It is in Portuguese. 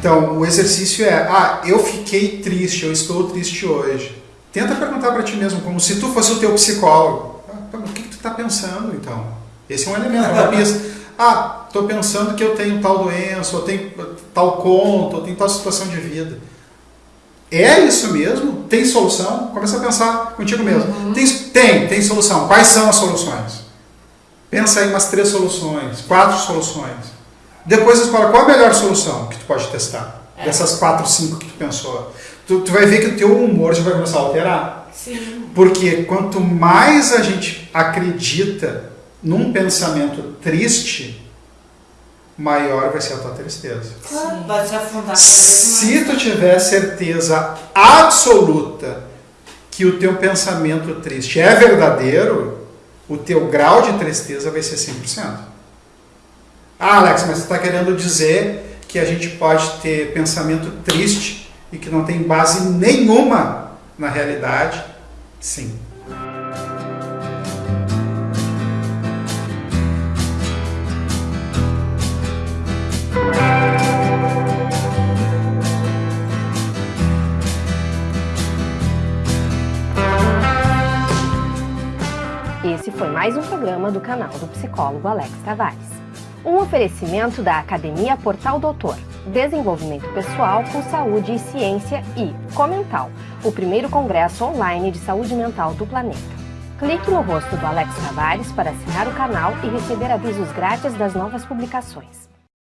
Então, o exercício é, ah, eu fiquei triste, eu estou triste hoje. Tenta perguntar para ti mesmo, como se tu fosse o teu psicólogo. Ah, o que, que tu está pensando, então? Esse é um elemento, uma pista. Ah, estou pensando que eu tenho tal doença, ou tenho tal conta, ou tenho tal situação de vida. É isso mesmo? Tem solução? Começa a pensar contigo mesmo. Uhum. Tem, tem, tem solução. Quais são as soluções? Pensa aí umas três soluções, quatro soluções. Depois escolhe qual a melhor solução que tu pode testar. É. Dessas quatro, cinco que tu pensou. Tu, tu vai ver que o teu humor já vai começar a alterar. Sim. Porque quanto mais a gente acredita num pensamento triste, maior vai ser a tua tristeza. Claro, vai se afundar Se tu tiver certeza absoluta que o teu pensamento triste é verdadeiro, o teu grau de tristeza vai ser 100%. Ah, Alex, mas você está querendo dizer que a gente pode ter pensamento triste e que não tem base nenhuma na realidade? Sim. Esse foi mais um programa do canal do psicólogo Alex Tavares. Um oferecimento da Academia Portal Doutor, Desenvolvimento Pessoal com Saúde e Ciência e Comental, o primeiro congresso online de saúde mental do planeta. Clique no rosto do Alex Tavares para assinar o canal e receber avisos grátis das novas publicações.